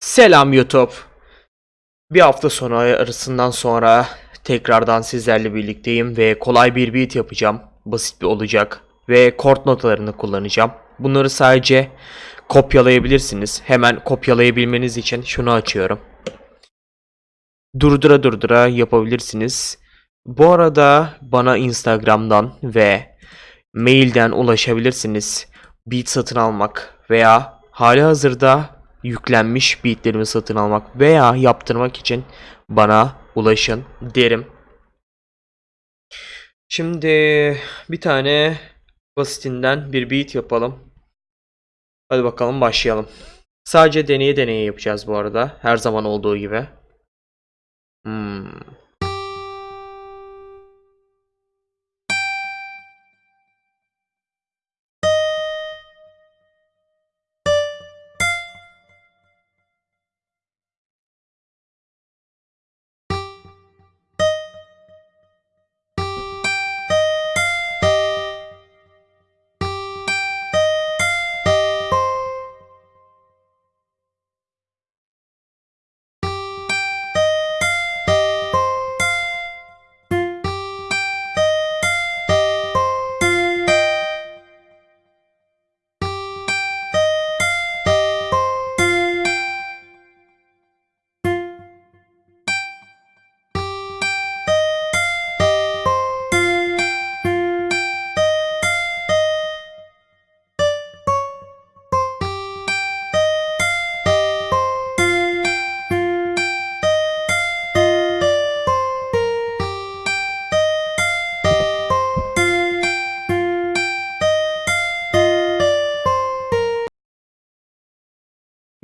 Selam YouTube. Bir hafta sonu arasından sonra tekrardan sizlerle birlikteyim ve kolay bir beat yapacağım. Basit bir olacak ve kort notalarını kullanacağım. Bunları sadece kopyalayabilirsiniz. Hemen kopyalayabilmeniz için şunu açıyorum. Durdura durdura yapabilirsiniz. Bu arada bana Instagram'dan ve mailden ulaşabilirsiniz. Beat satın almak veya hali hazırda yüklenmiş beatlerimi satın almak veya yaptırmak için bana ulaşın derim. Şimdi bir tane basitinden bir beat yapalım. Hadi bakalım başlayalım. Sadece deneye deneye yapacağız bu arada. Her zaman olduğu gibi. Hmm.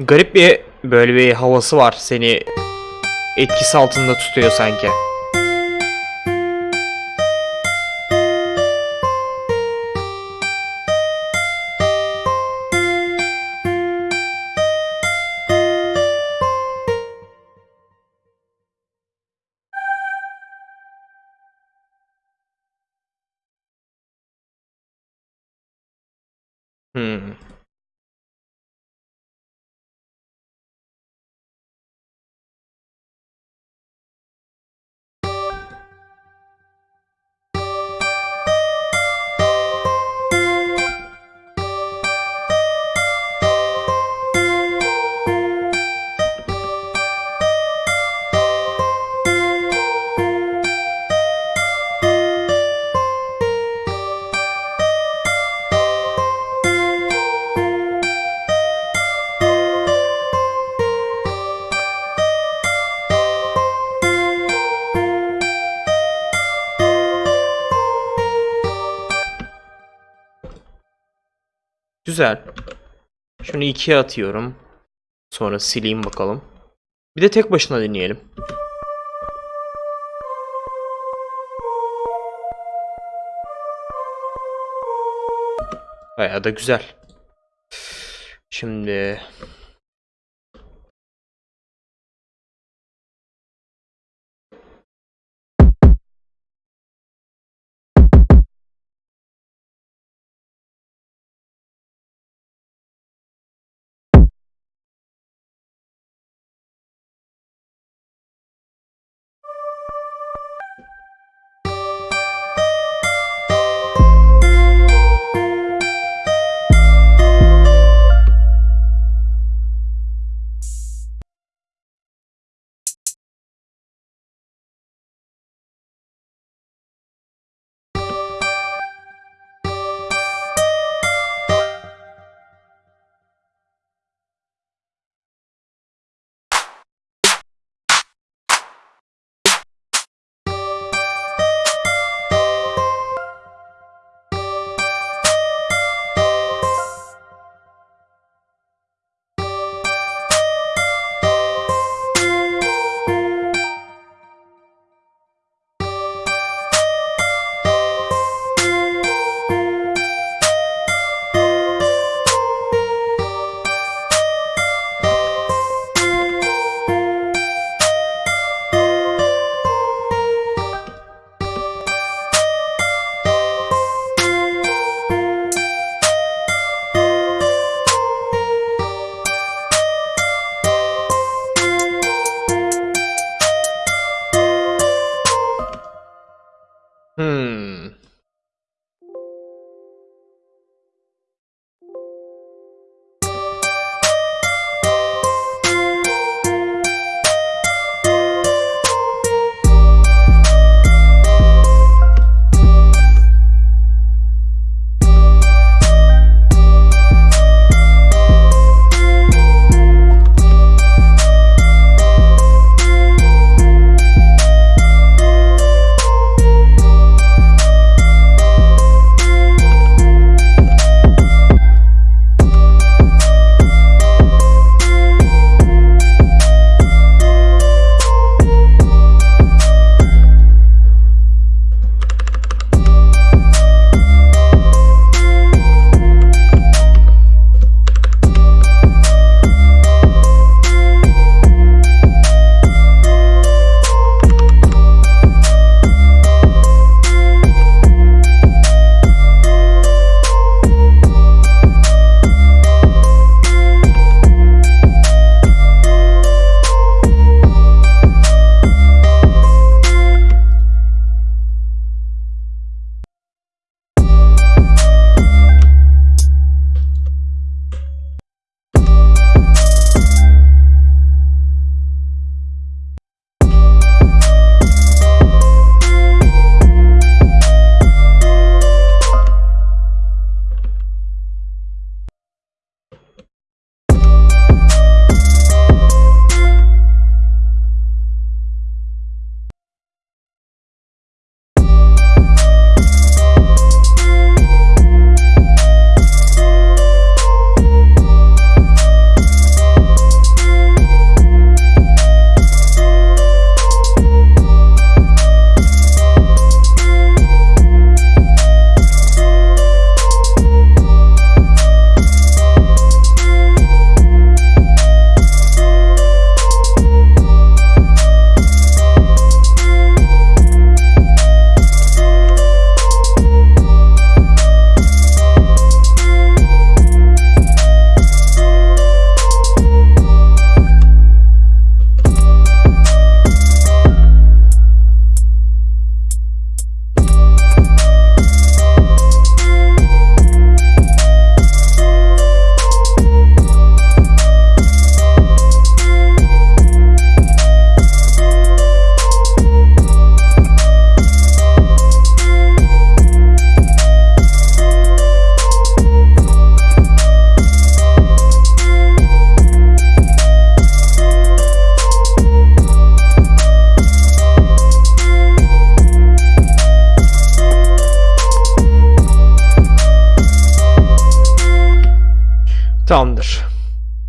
Garip bir böyle bir havası var. Seni etkisi altında tutuyor sanki. Güzel. Şunu ikiye atıyorum. Sonra sileyim bakalım. Bir de tek başına deneyelim. Bayağı da güzel. Şimdi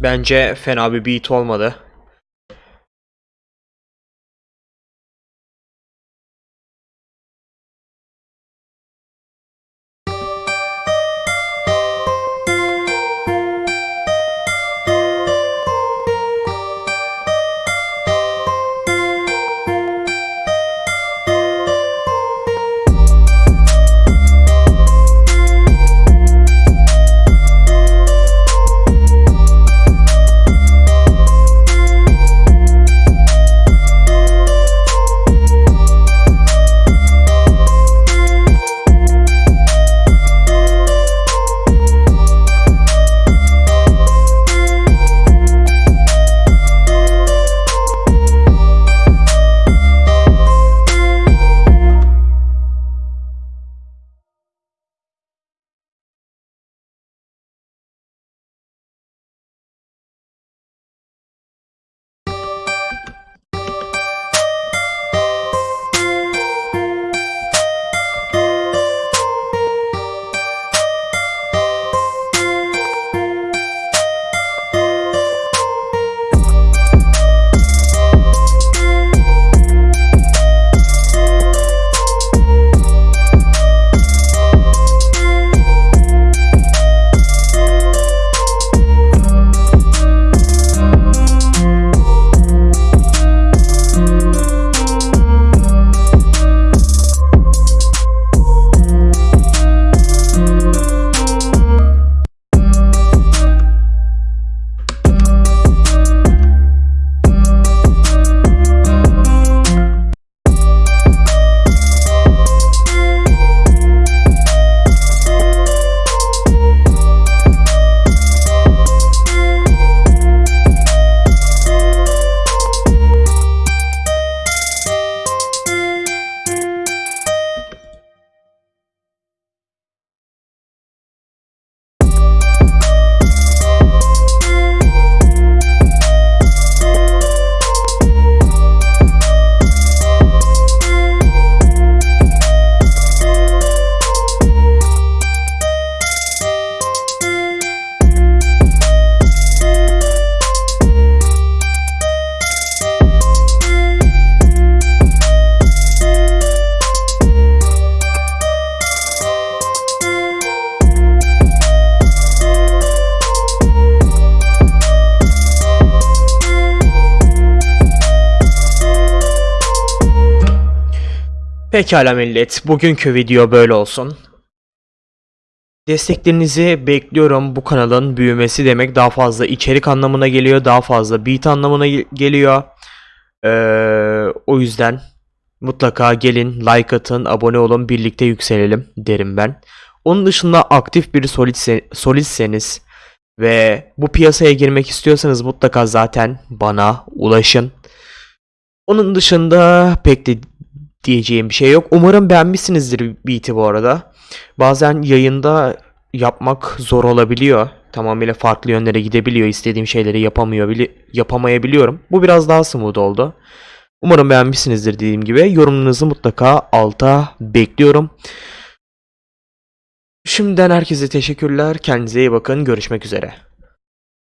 Bence fena bir beat olmadı. Pekala millet, bugünkü video böyle olsun. Desteklerinizi bekliyorum. Bu kanalın büyümesi demek daha fazla içerik anlamına geliyor, daha fazla beat anlamına ge- geliyor. Ee, o yüzden mutlaka gelin, like atın, abone olun, birlikte yükselelim derim ben. Onun dışında aktif bir solidse, solidseniz ve bu piyasaya girmek istiyorsanız mutlaka zaten bana ulaşın. Onun dışında pek de diyeceğim bir şey yok. Umarım beğenmişsinizdir beat'i bu arada. Bazen yayında yapmak zor olabiliyor. Tamamıyla farklı yönlere gidebiliyor. İstediğim şeyleri yapamıyor, bili- yapamayabiliyorum. Bu biraz daha smooth oldu. Umarım beğenmişsinizdir dediğim gibi. Yorumlarınızı mutlaka alta bekliyorum. Şimdiden herkese teşekkürler. Kendinize iyi bakın. Görüşmek üzere.